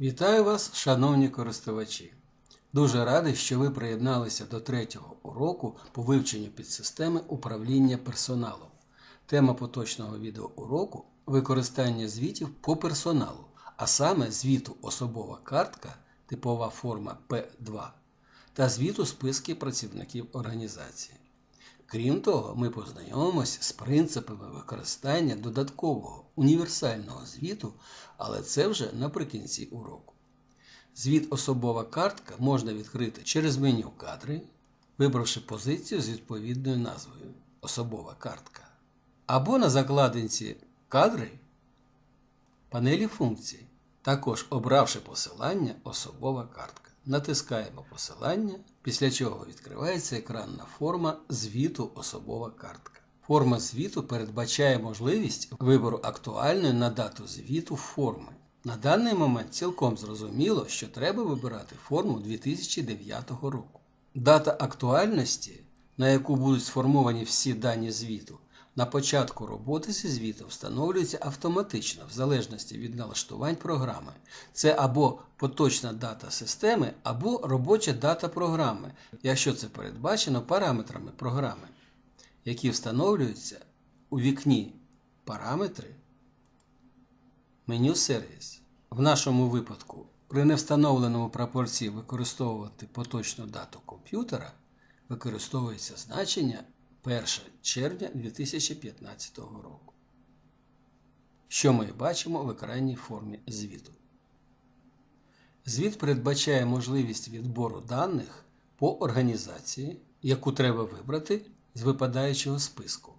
Вітаю вас, шановні користувачі! Дуже радий, що ви приєдналися до третього уроку по вивченню підсистеми управління персоналом. Тема поточного відеоуроку використання звітів по персоналу, а саме звіту особова картка, типова форма П2 та звіту списки працівників організації. Крім того, ми познайомимося з принципами використання додаткового універсального звіту, але це вже наприкінці уроку. Звіт особова картка можна відкрити через меню кадри, вибравши позицію з відповідною назвою Особова картка. Або на закладинці кадри панелі функцій, також обравши посилання Особова картка. Натискаємо посилання, після чого відкривається екранна форма звіту Особова картка. Форма звіту передбачає можливість вибору актуальної на дату звіту форми. На даний момент цілком зрозуміло, що треба вибирати форму 2009 року. Дата актуальності, на яку будуть сформовані всі дані звіту, на початку роботи зі звітом встановлюється автоматично в залежності від налаштувань програми. Це або поточна дата системи, або робоча дата програми, якщо це передбачено параметрами програми, які встановлюються у вікні Параметри меню сервіс. В нашому випадку при невстановленому пропорції використовувати поточну дату комп'ютера використовується значення 1 червня 2015 року. Що ми бачимо в екранній формі звіту. Звіт передбачає можливість відбору даних по організації, яку треба вибрати з випадаючого списку.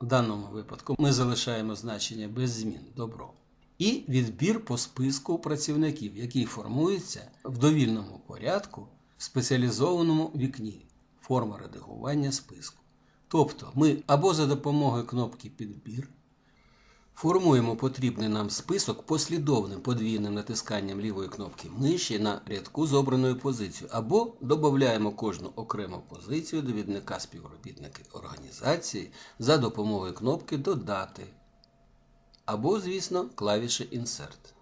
В даному випадку ми залишаємо значення без змін добро. І відбір по списку працівників, який формується в довільному порядку в спеціалізованому вікні форма редагування списку. Тобто ми або за допомогою кнопки Підбір формуємо потрібний нам список послідовним подвійним натисканням лівої кнопки миші на рядку з обраною позицією, або додаємо кожну окрему позицію довідника співробітники організації за допомогою кнопки Додати. Або, звісно, клавіші Insert.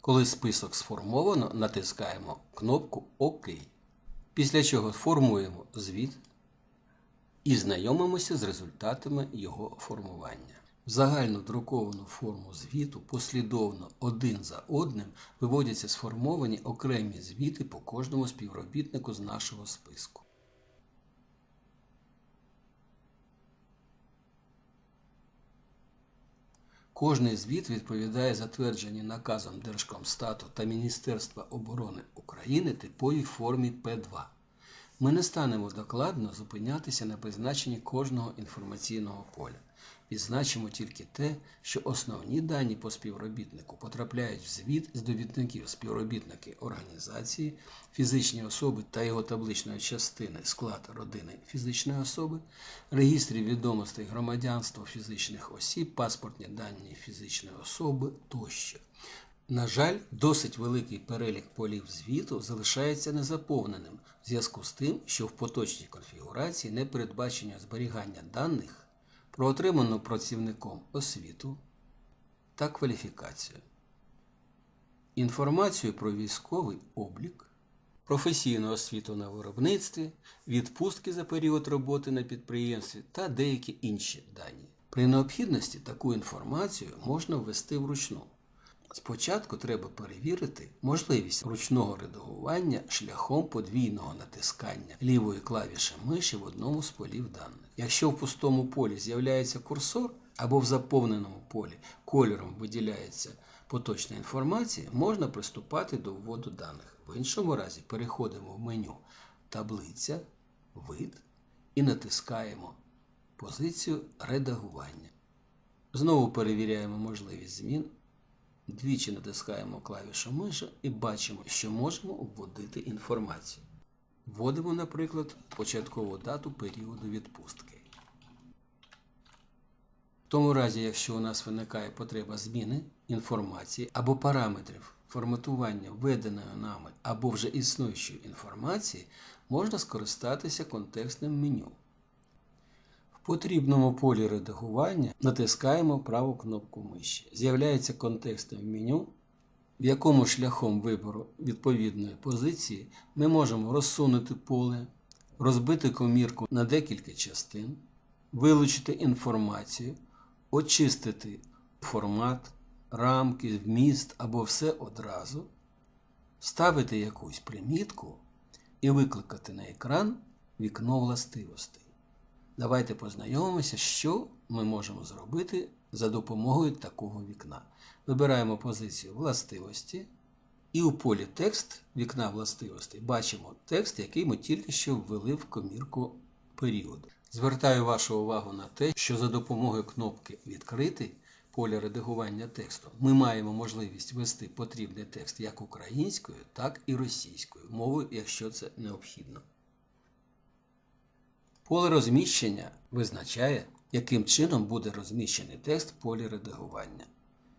Коли список сформовано, натискаємо кнопку ОК. Після чого формуємо звіт і знайомимося з результатами його формування. Загальну друковану форму звіту послідовно один за одним виводяться сформовані окремі звіти по кожному співробітнику з нашого списку. Кожний звіт відповідає затвердженій наказом Держкомстату та Міністерства оборони України типовій формі П2. Ми не станемо докладно зупинятися на призначенні кожного інформаційного поля. Відзначимо тільки те, що основні дані по співробітнику потрапляють в звіт з довідників співробітники організації, фізичні особи та його табличної частини склад родини фізичної особи, реєстрів відомостей громадянства фізичних осіб, паспортні дані фізичної особи тощо. На жаль, досить великий перелік полів звіту залишається незаповненим в зв'язку з тим, що в поточній конфігурації не передбачено зберігання даних про отриману працівником освіту та кваліфікацію, інформацію про військовий облік, професійну освіту на виробництві, відпустки за період роботи на підприємстві та деякі інші дані. При необхідності таку інформацію можна ввести вручну. Спочатку треба перевірити можливість ручного редагування шляхом подвійного натискання лівої клавіші миші в одному з полів даних. Якщо в пустому полі з'являється курсор або в заповненому полі кольором виділяється поточна інформація, можна приступати до вводу даних. В іншому разі переходимо в меню Таблиця, Вид і натискаємо позицію редагування. Знову перевіряємо можливість змін. Двічі натискаємо клавішу миші і бачимо, що можемо вводити інформацію. Вводимо, наприклад, початкову дату періоду відпустки. В тому разі, якщо у нас виникає потреба зміни інформації або параметрів форматування введеної нами або вже існуючої інформації, можна скористатися контекстним меню. Потрібному полі редагування натискаємо праву кнопку миші. З'являється контекстне меню в якому шляхом вибору відповідної позиції ми можемо розсунути поле, розбити комірку на декілька частин, вилучити інформацію, очистити формат, рамки, вміст або все одразу, вставити якусь примітку і викликати на екран вікно властивостей. Давайте познайомимося, що ми можемо зробити за допомогою такого вікна. Вибираємо позицію властивості, і у полі текст вікна властивостей бачимо текст, який ми тільки що ввели в комірку періоду. Звертаю вашу увагу на те, що за допомогою кнопки Відкрити поля редагування тексту ми маємо можливість ввести потрібний текст як українською, так і російською мовою, якщо це необхідно. Поле розміщення визначає, яким чином буде розміщений текст в полі редагування.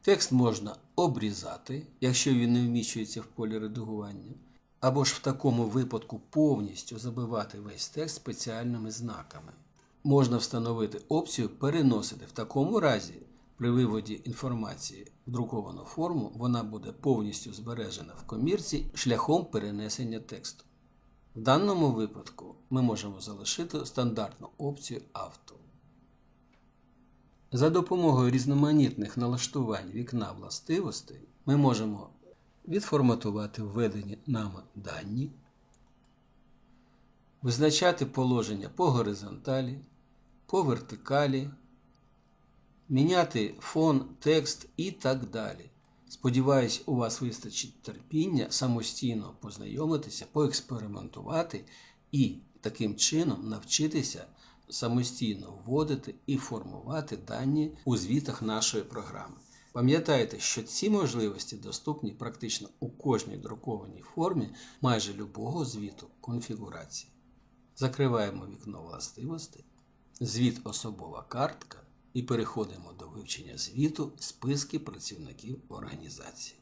Текст можна обрізати, якщо він не вміщується в полі редагування, або ж в такому випадку повністю забивати весь текст спеціальними знаками. Можна встановити опцію переносити в такому разі. При виводі інформації в друковану форму вона буде повністю збережена в комірці шляхом перенесення тексту. В даному випадку ми можемо залишити стандартну опцію авто. За допомогою різноманітних налаштувань вікна властивостей ми можемо відформатувати введені нами дані, визначати положення по горизонталі, по вертикалі, міняти фон, текст і так далі. Сподіваюсь, у вас вистачить терпіння самостійно познайомитися, поекспериментувати і таким чином навчитися самостійно вводити і формувати дані у звітах нашої програми. Пам'ятайте, що ці можливості доступні практично у кожній друкованій формі майже любого звіту конфігурації. Закриваємо вікно властивостей, звіт особова картка і переходимо вивчення звіту списки працівників організації.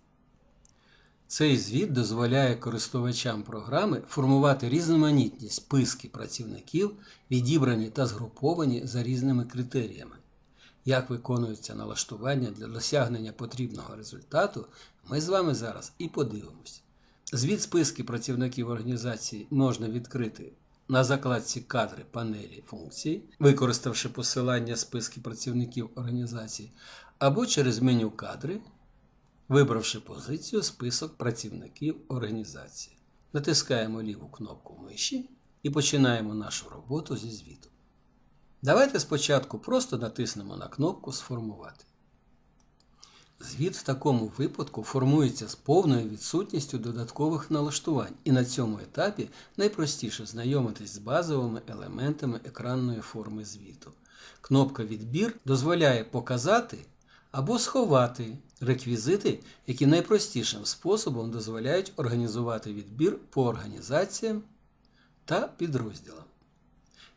Цей звіт дозволяє користувачам програми формувати різноманітні списки працівників, відібрані та згруповані за різними критеріями. Як виконується налаштування для досягнення потрібного результату, ми з вами зараз і подивимось. Звіт списки працівників організації можна відкрити на закладці кадри панелі функцій, використавши посилання списки працівників організації, або через меню кадри, вибравши позицію список працівників організації. Натискаємо ліву кнопку миші і починаємо нашу роботу зі звіту. Давайте спочатку просто натиснемо на кнопку Сформувати. Звіт в такому випадку формується з повною відсутністю додаткових налаштувань, і на цьому етапі найпростіше знайомитись з базовими елементами екранної форми звіту. Кнопка Відбір дозволяє показати або сховати реквізити, які найпростішим способом дозволяють організувати відбір по організаціям та підрозділам.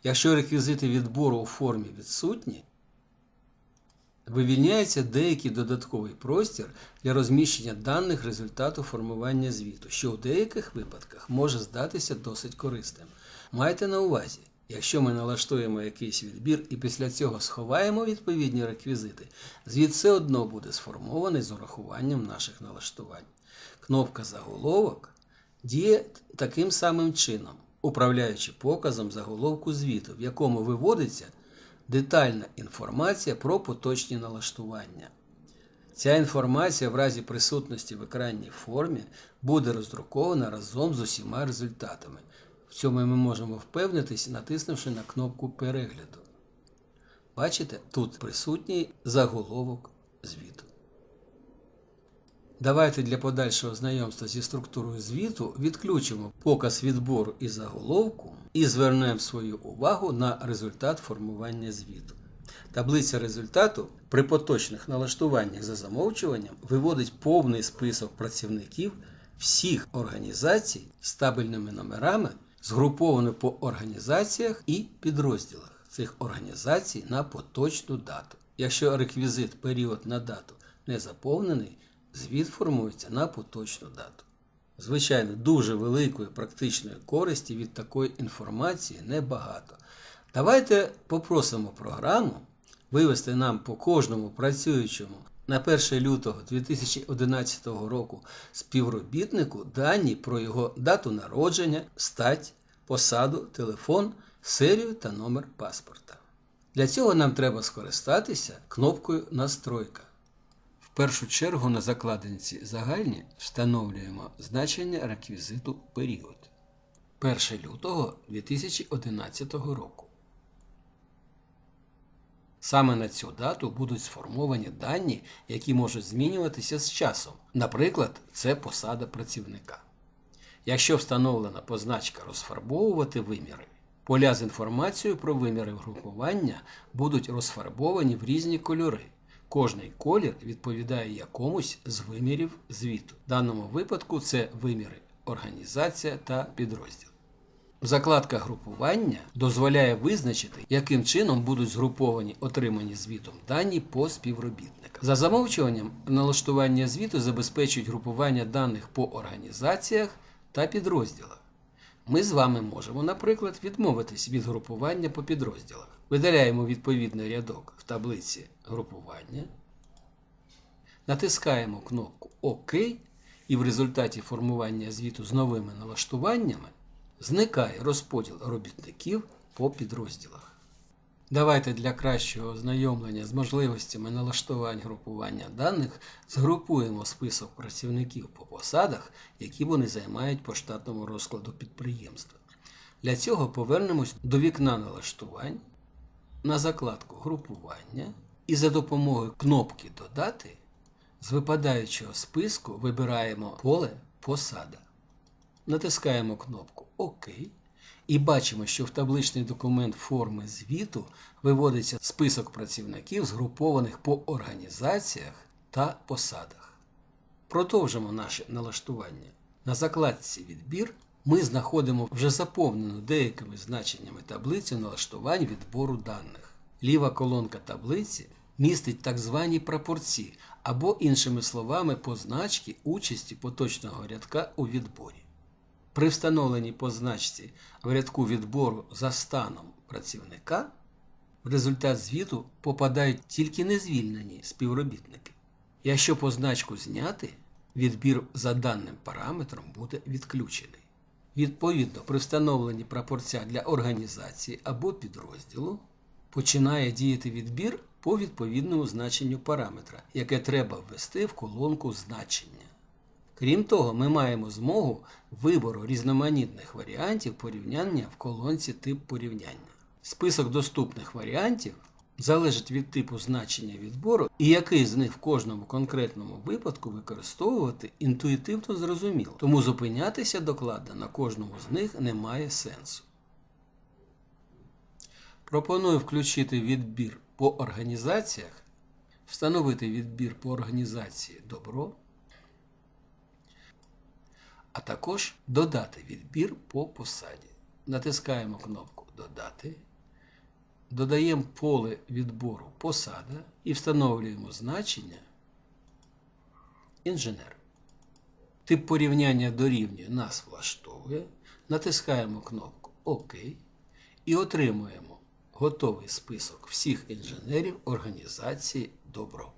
Якщо реквізити відбору у формі відсутні, вивільняється деякий додатковий простір для розміщення даних результату формування звіту, що у деяких випадках може здатися досить корисним. Майте на увазі, якщо ми налаштуємо якийсь відбір і після цього сховаємо відповідні реквізити, звіт все одно буде сформований з урахуванням наших налаштувань. Кнопка Заголовок діє таким самим чином, управляючи показом заголовку звіту, в якому виводиться детальна інформація про поточні налаштування. Ця інформація в разі присутності в екранній формі буде роздрукована разом з усіма результатами. В цьому ми можемо впевнитись, натиснувши на кнопку перегляду. Бачите, тут присутній заголовок звіту. Давайте для подальшого знайомства зі структурою звіту відключимо показ відбору і заголовку і звернемо свою увагу на результат формування звіту. Таблиця результату при поточних налаштуваннях за замовчуванням виводить повний список працівників всіх організацій з табельними номерами, згруповано по організаціях і підрозділах цих організацій на поточну дату. Якщо реквізит період на дату не заповнений, звіт формується на поточну дату. Звичайно, дуже великої практичної користі від такої інформації небагато. Давайте попросимо програму вивести нам по кожному працюючому на 1 лютого 2011 року співробітнику дані про його дату народження, стать, посаду, телефон, серію та номер паспорта. Для цього нам треба скористатися кнопкою Настройка. Першу чергу на закладинці загальні встановлюємо значення реквізиту період 1 лютого 2011 року. Саме на цю дату будуть сформовані дані, які можуть змінюватися з часом. Наприклад, це посада працівника. Якщо встановлена позначка розфарбовувати виміри, поля з інформацією про виміри групування будуть розфарбовані в різні кольори. Кожний колір відповідає якомусь з вимірів звіту. В даному випадку це виміри організація та підрозділ. Закладка групування дозволяє визначити, яким чином будуть згруповані отримані звітом дані по співробітникам. За замовчуванням, налаштування звіту забезпечують групування даних по організаціях та підрозділах. Ми з вами можемо, наприклад, відмовитись від групування по підрозділах. Видаляємо відповідний рядок в таблиці групування, натискаємо кнопку ОК, і в результаті формування звіту з новими налаштуваннями зникає розподіл робітників по підрозділах. Давайте для кращого ознайомлення з можливостями налаштувань групування даних згрупуємо список працівників по посадах, які вони займають по штатному розкладу підприємства. Для цього повернемось до вікна налаштувань на закладку групування і за допомогою кнопки Додати з випадаючого списку вибираємо поле Посада. Натискаємо кнопку ОК і бачимо, що в табличний документ форми звіту виводиться список працівників, згрупованих по організаціях та посадах. Продовжимо наше налаштування. На закладці Відбір ми знаходимо вже заповнену деякими значеннями таблицю налаштувань відбору даних. Ліва колонка таблиці містить так звані прапорці або, іншими словами, позначки участі поточного рядка у відборі. При встановленій позначці в рядку відбору за станом працівника в результат звіту попадають тільки незвільнені співробітники. Якщо позначку зняти, відбір за даним параметром буде відключений. Відповідно, при встановленні прапорця для організації або підрозділу починає діяти відбір по відповідному значенню параметра, яке треба ввести в колонку значення. Крім того, ми маємо змогу вибору різноманітних варіантів порівняння в колонці тип порівняння. Список доступних варіантів залежить від типу значення відбору і який з них в кожному конкретному випадку використовувати інтуїтивно зрозуміло, тому зупинятися докладно на кожному з них немає сенсу. Пропоную включити відбір по організаціях, встановити відбір по організації добро а також додати відбір по посаді. Натискаємо кнопку Додати, додаємо поле відбору посада і встановлюємо значення інженер. Тип порівняння дорівнює нас влаштовує. Натискаємо кнопку ОК і отримуємо готовий список всіх інженерів організації Добро.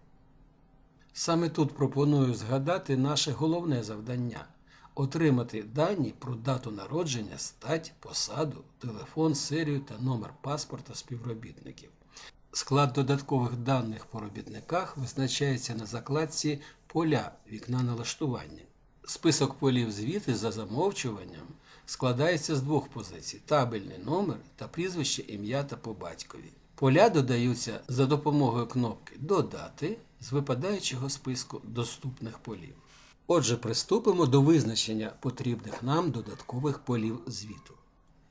Саме тут пропоную згадати наше головне завдання отримати дані про дату народження, стать, посаду, телефон, серію та номер паспорта співробітників. Склад додаткових даних по робітниках визначається на закладці Поля вікна налаштування. Список полів звіти за замовчуванням складається з двох позицій: табельний номер та прізвище ім'я та по батькові. Поля додаються за допомогою кнопки Додати з випадаючого списку доступних полів. Отже, приступимо до визначення потрібних нам додаткових полів звіту.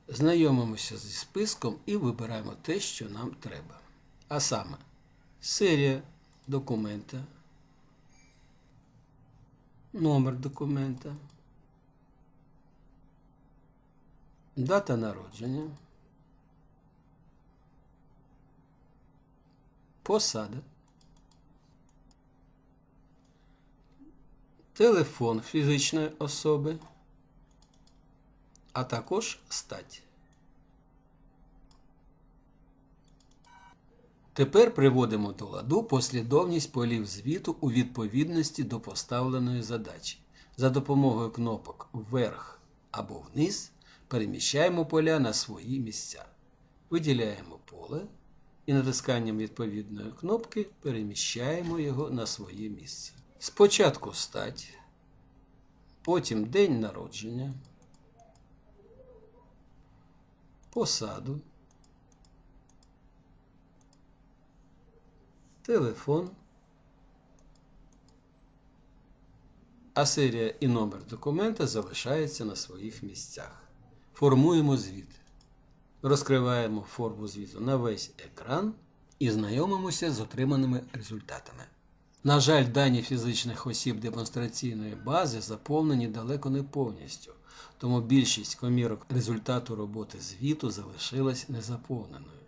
Знайомимося зі списком і вибираємо те, що нам треба. А саме, серія документа, номер документа, дата народження, посада. телефон фізичної особи, а також стать. Тепер приводимо до ладу послідовність полів звіту у відповідності до поставленої задачі. За допомогою кнопок вверх або вниз переміщаємо поля на свої місця. Виділяємо поле і натисканням відповідної кнопки переміщаємо його на своє місце. Спочатку стать, потім день народження, посаду, телефон, а серія і номер документа залишаються на своїх місцях. Формуємо звіт. Розкриваємо форму звіту на весь екран і знайомимося з отриманими результатами. На жаль, дані фізичних осіб демонстраційної бази заповнені далеко не повністю, тому більшість комірок результату роботи звіту залишилась незаповненою.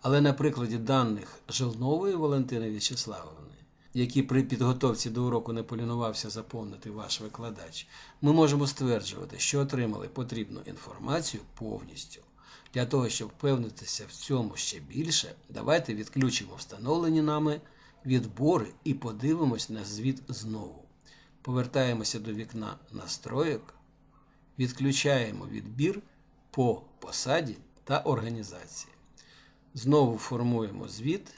Але на прикладі даних Желнової Валентини В'ячеславовни, які при підготовці до уроку не полінувався заповнити ваш викладач, ми можемо стверджувати, що отримали потрібну інформацію повністю. Для того, щоб впевнитися в цьому ще більше, давайте відключимо встановлені нами відбори і подивимось на звіт знову. Повертаємося до вікна настроєк, відключаємо відбір по посаді та організації. Знову формуємо звіт,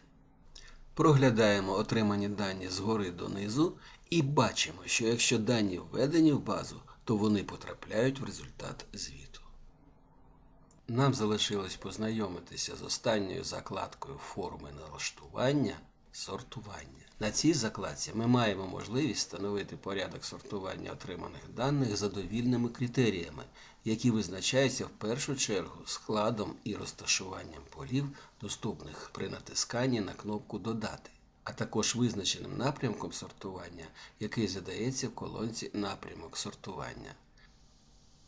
проглядаємо отримані дані згори донизу і бачимо, що якщо дані введені в базу, то вони потрапляють в результат звіту. Нам залишилось познайомитися з останньою закладкою форми налаштування сортування. На цій закладці ми маємо можливість встановити порядок сортування отриманих даних задовільними критеріями, які визначаються в першу чергу складом і розташуванням полів, доступних при натисканні на кнопку Додати, а також визначеним напрямком сортування, який задається в колонці Напрямок сортування.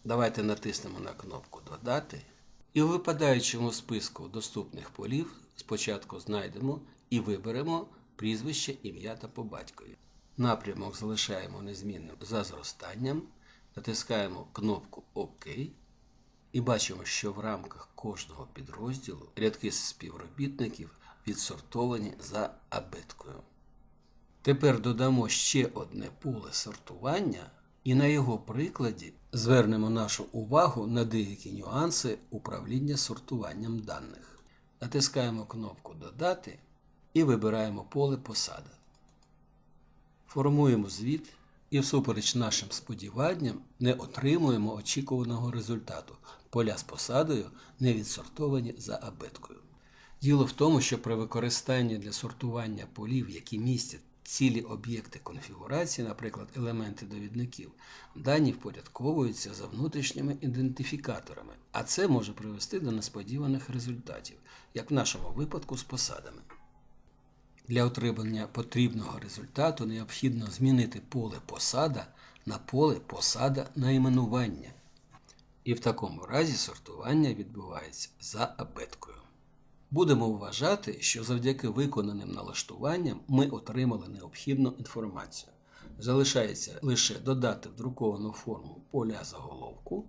Давайте натиснемо на кнопку Додати. І у випадаючому списку доступних полів спочатку знайдемо і виберемо прізвище, ім'я та по батькові. Напрямок залишаємо незмінним за зростанням, натискаємо кнопку ОК і бачимо, що в рамках кожного підрозділу рядки співробітників відсортовані за абеткою. Тепер додамо ще одне поле сортування, і на його прикладі звернемо нашу увагу на деякі нюанси управління сортуванням даних. Натискаємо кнопку Додати і вибираємо поле Посада. Формуємо звіт і, всупереч нашим сподіванням, не отримуємо очікуваного результату. Поля з посадою не відсортовані за абеткою. Діло в тому, що при використанні для сортування полів, які містять цілі об'єкти конфігурації, наприклад, елементи довідників, дані впорядковуються за внутрішніми ідентифікаторами, а це може привести до несподіваних результатів, як в нашому випадку з посадами. Для отримання потрібного результату необхідно змінити поле посада на поле посада найменування. І в такому разі сортування відбувається за абеткою. Будемо вважати, що завдяки виконаним налаштуванням ми отримали необхідну інформацію. Залишається лише додати в друковану форму поля заголовку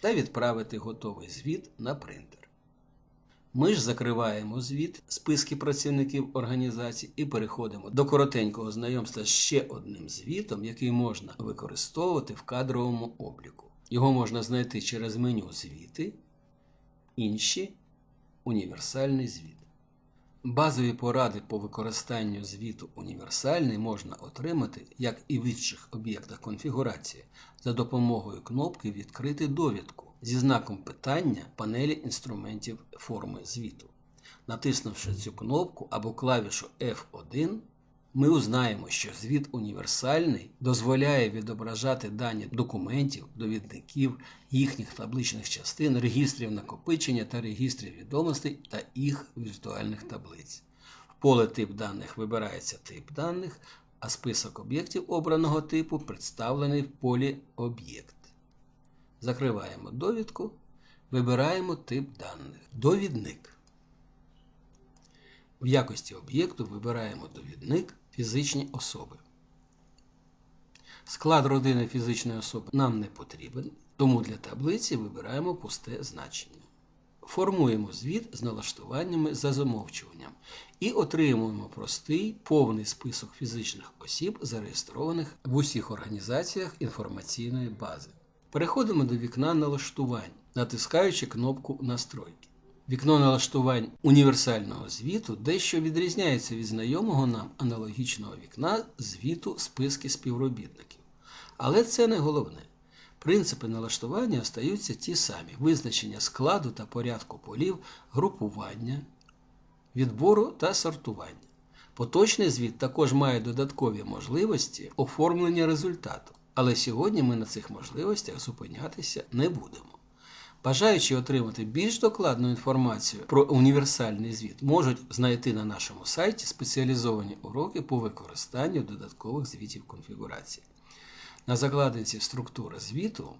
та відправити готовий звіт на принтер. Ми ж закриваємо звіт списки працівників організації і переходимо до коротенького знайомства з ще одним звітом, який можна використовувати в кадровому обліку. Його можна знайти через меню Звіти, інші універсальний звіт. Базові поради по використанню звіту універсальний можна отримати, як і в інших об'єктах конфігурації, за допомогою кнопки Відкрити довідку зі знаком питання панелі інструментів форми звіту. Натиснувши цю кнопку або клавішу F1, ми узнаємо, що звіт універсальний дозволяє відображати дані документів, довідників, їхніх табличних частин, регістрів накопичення та регістрів відомостей та їх віртуальних таблиць. В поле тип даних вибирається тип даних, а список об'єктів обраного типу представлений в полі Об'єкт. Закриваємо довідку, вибираємо тип даних. Довідник. В якості об'єкту вибираємо довідник фізичні особи. Склад родини фізичної особи нам не потрібен, тому для таблиці вибираємо пусте значення. формуємо звіт з налаштуваннями за замовчуванням і отримуємо простий повний список фізичних осіб, зареєстрованих в усіх організаціях інформаційної бази. Переходимо до вікна налаштувань, натискаючи кнопку Настройки. Вікно налаштувань універсального звіту дещо відрізняється від знайомого нам аналогічного вікна звіту списки співробітників. Але це не головне. Принципи налаштування остаються ті самі: визначення складу та порядку полів, групування, відбору та сортування. Поточний звіт також має додаткові можливості оформлення результату, але сьогодні ми на цих можливостях зупинятися не будемо. Бажаючи отримати більш докладну інформацію про універсальний звіт, можуть знайти на нашому сайті спеціалізовані уроки по використанню додаткових звітів конфігурації. На закладинці структури звіту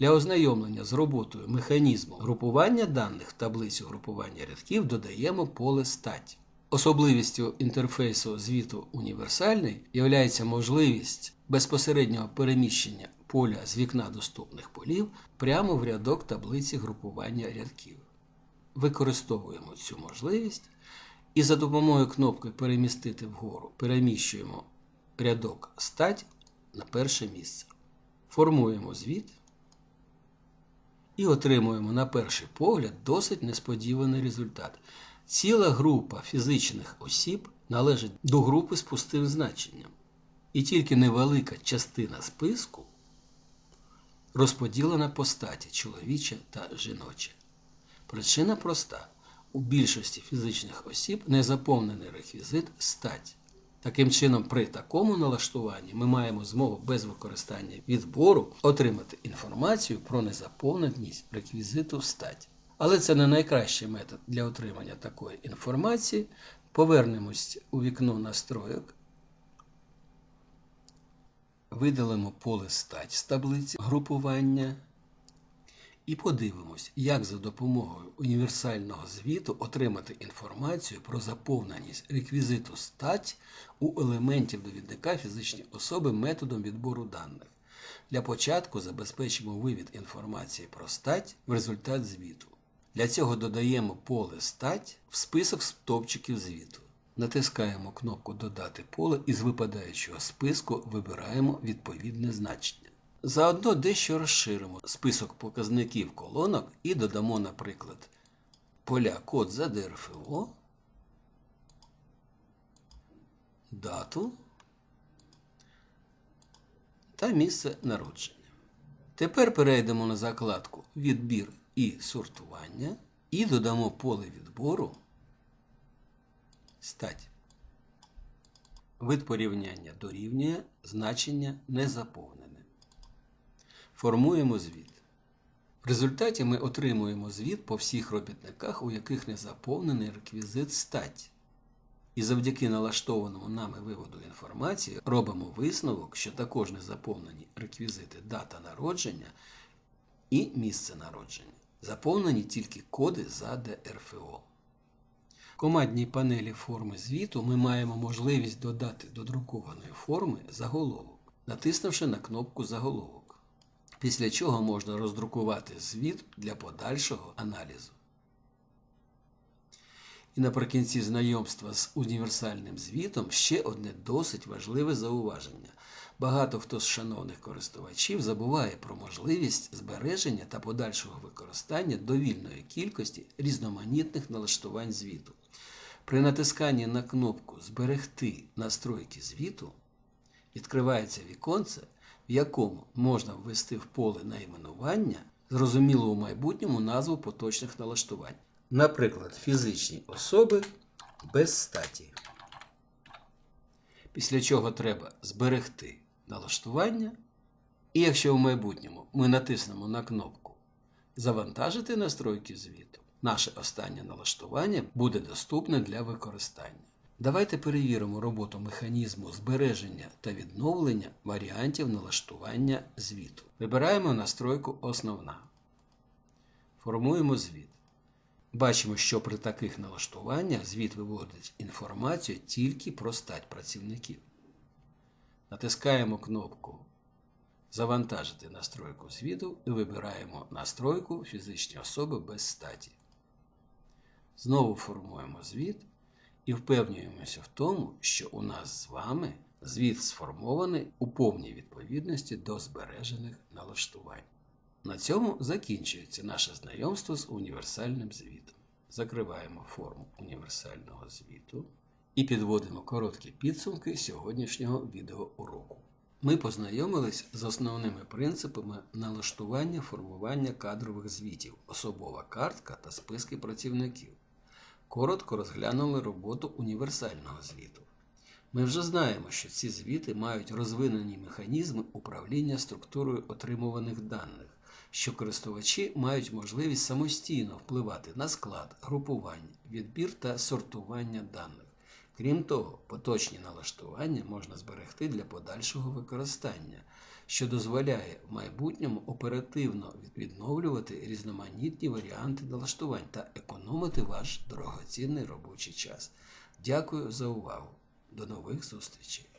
для ознайомлення з роботою механізму групування даних в таблицю групування рядків додаємо поле стать. Особливістю інтерфейсу звіту універсальний є можливість безпосереднього переміщення поля з вікна доступних полів прямо в рядок таблиці групування рядків. Використовуємо цю можливість і за допомогою кнопки Перемістити вгору переміщуємо рядок стать на перше місце. Формуємо звіт і отримуємо на перший погляд досить несподіваний результат. Ціла група фізичних осіб належить до групи з пустим значенням. І тільки невелика частина списку розподілена по статі чоловіча та жіноча. Причина проста: у більшості фізичних осіб не заповнений реквізит стать. Таким чином, при такому налаштуванні ми маємо змогу без використання відбору отримати інформацію про незаповненість реквізиту стать. Але це не найкращий метод для отримання такої інформації. Повернемось у вікно настроєк. Видалимо поле стать з таблиці групування. І подивимось, як за допомогою універсального звіту отримати інформацію про заповненість реквізиту стать у елементів довідника фізичні особи методом відбору даних. Для початку забезпечимо вивід інформації про стать в результат звіту. Для цього додаємо поле стать в список стовпчиків звіту. Натискаємо кнопку Додати поле і з випадаючого списку вибираємо відповідне значення. Заодно дещо розширимо список показників колонок і додамо, наприклад, поля код за ДРФО, дату та місце народження. Тепер перейдемо на закладку Відбір і сортування і додамо поле відбору стать. Вид порівняння дорівнює значення не заповнене. Формуємо звіт. В результаті ми отримуємо звіт по всіх робітниках, у яких не заповнений реквізит стать. І завдяки налаштованому нами виводу інформації робимо висновок, що також не заповнені реквізити дата народження і місце народження. Заповнені тільки коди за ДРФО. Командній панелі форми звіту ми маємо можливість додати до друкованої форми заголовок, натиснувши на кнопку Заголовок після чого можна роздрукувати звіт для подальшого аналізу. І наприкінці знайомства з універсальним звітом ще одне досить важливе зауваження. Багато хто з шановних користувачів забуває про можливість збереження та подальшого використання довільної кількості різноманітних налаштувань звіту. При натисканні на кнопку Зберегти настройки звіту відкривається віконце, в якому можна ввести в поле найменування зрозумілу у майбутньому назву поточних налаштувань. Наприклад, фізичні особи без статі. Після чого треба зберегти налаштування. І якщо в майбутньому ми натиснемо на кнопку Завантажити настройки звіту, наше останнє налаштування буде доступне для використання. Давайте перевіримо роботу механізму збереження та відновлення варіантів налаштування звіту. Вибираємо настройку Основна. Формуємо звіт. Бачимо, що при таких налаштуваннях звіт виводить інформацію тільки про стать працівників. Натискаємо кнопку Завантажити настройку звіту і вибираємо настройку фізичні особи без статі. Знову формуємо звіт і впевнюємося в тому, що у нас з вами звіт сформований у повній відповідності до збережених налаштувань. На цьому закінчується наше знайомство з універсальним звітом. Закриваємо форму універсального звіту і підводимо короткі підсумки сьогоднішнього відеоуроку. Ми познайомились з основними принципами налаштування формування кадрових звітів, особова картка та списки працівників. Коротко розглянули роботу універсального звіту. Ми вже знаємо, що ці звіти мають розвинені механізми управління структурою отримуваних даних, що користувачі мають можливість самостійно впливати на склад, групування, відбір та сортування даних. Крім того, поточні налаштування можна зберегти для подальшого використання, що дозволяє в майбутньому оперативно відновлювати різноманітні варіанти налаштувань та економити ваш дорогоцінний робочий час. Дякую за увагу. До нових зустрічей!